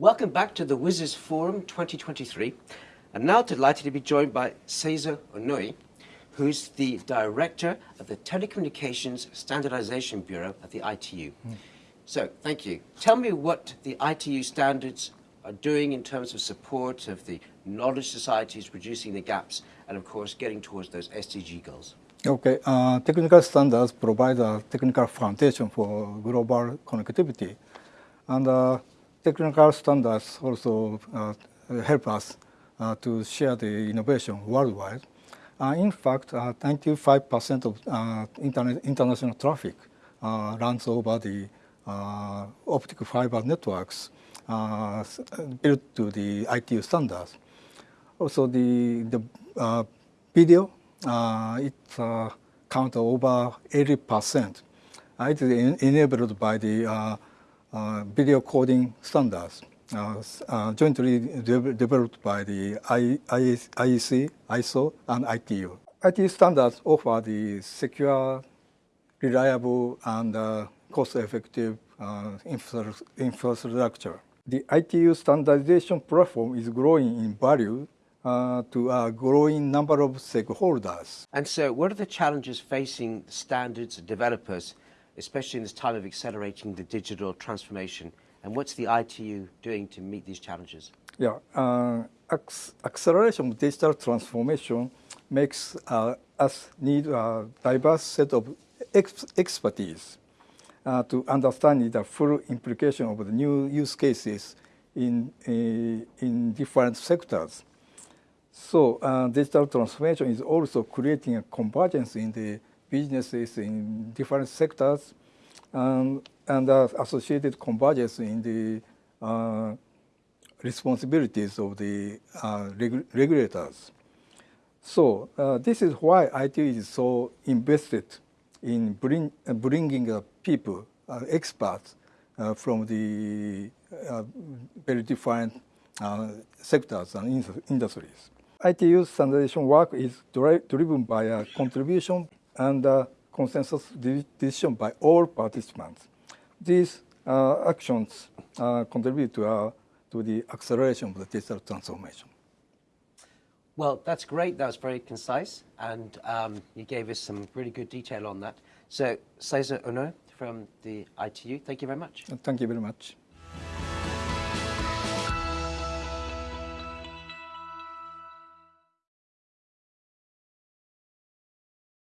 Welcome back to the WSIS Forum 2023. I'm now delighted to be joined by Seizo Onoe, who's the director of the Telecommunications Standardization Bureau at the ITU. Mm. So, thank you. Tell me what the ITU standards are doing in terms of support of the knowledge societies, reducing the gaps, and of course, getting towards those SDG goals. Okay, uh, technical standards provide a technical foundation for global connectivity. And uh, technical standards also uh, help us uh, to share the innovation worldwide. Uh, in fact, 95% uh, of uh, internet, international traffic uh, runs over the uh, optical fiber networks built to the ITU standards. Also, the, the video, it counts over 80%. it is enabled by the video coding standards uh, uh, jointly de developed by the IEC, ISO, and ITU. ITU standards offer the secure, reliable, and cost-effective infrastructure. The ITU standardization platform is growing in value uh, to a growing number of stakeholders. And so what are the challenges facing standards developers especially in this time of accelerating the digital transformation? And what's the ITU doing to meet these challenges? Yeah, uh, acceleration of digital transformation makes uh, us need a diverse set of ex expertise uh, to understand the full implication of the new use cases in, uh, in different sectors. So uh, digital transformation is also creating a convergence in the businesses in different sectors and, and uh, associated convergence in the uh, responsibilities of the uh, regu regulators. So uh, this is why IT is so invested in bring, uh, bringing people, uh, experts from the very different sectors and industries. ITU standardization work is dri driven by a contribution and uh, consensus decision by all participants. These uh, actions uh, contribute to, uh, to the acceleration of the digital transformation. Well, that's great. That was very concise, and um, you gave us some really good detail on that. So, Seizo Onoe from the ITU, thank you very much. Thank you very much.